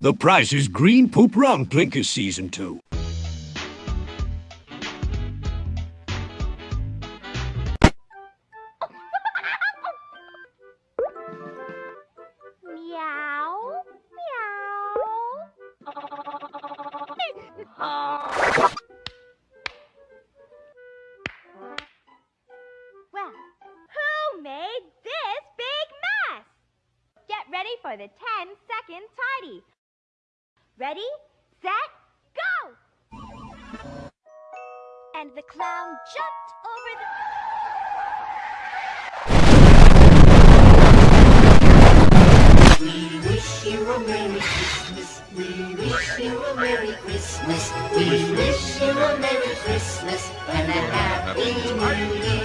The prize is Green Poop Round Blinkers Season 2. meow, meow. who made this big mess? Get ready for the tidy. Ready, set, go! And the clown jumped over the... We wish you a Merry Christmas. We wish you a Merry Christmas. We wish you a Merry Christmas and a Happy New Year.